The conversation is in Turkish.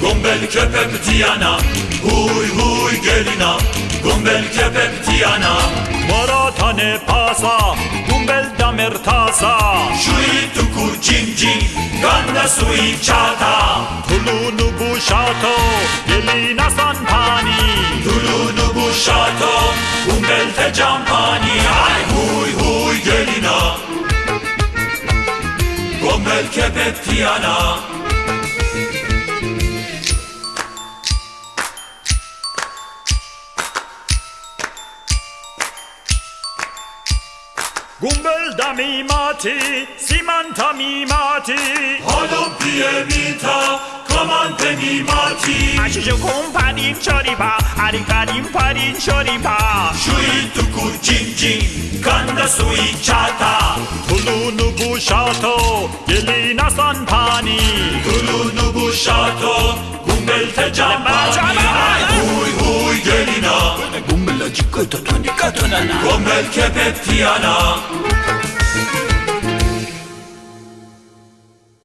Gombel köpek tiyana Huy huy gelina. Gombel köpek tiyana Moratane pasa Gumbel da mertasa Şui tuku cin cin Ganda sui çata Kulunu bu şato Gelina sa. Campani Ay huy huy gelina Gumbel köpek Tiana Gumbel da mimati, simanta mimati. Halom piemita Comante Shuri Aşıcı komparin çoripa Arikarin parin çoripa tu tuku cin cin Kanda sui çata Tulu nubu şato san sanpani Tulu nubu şato Gumbel te campani Hui hui gelina Gumbel acıkı tutunika tunana Gumbel kepep tiyana Gumbel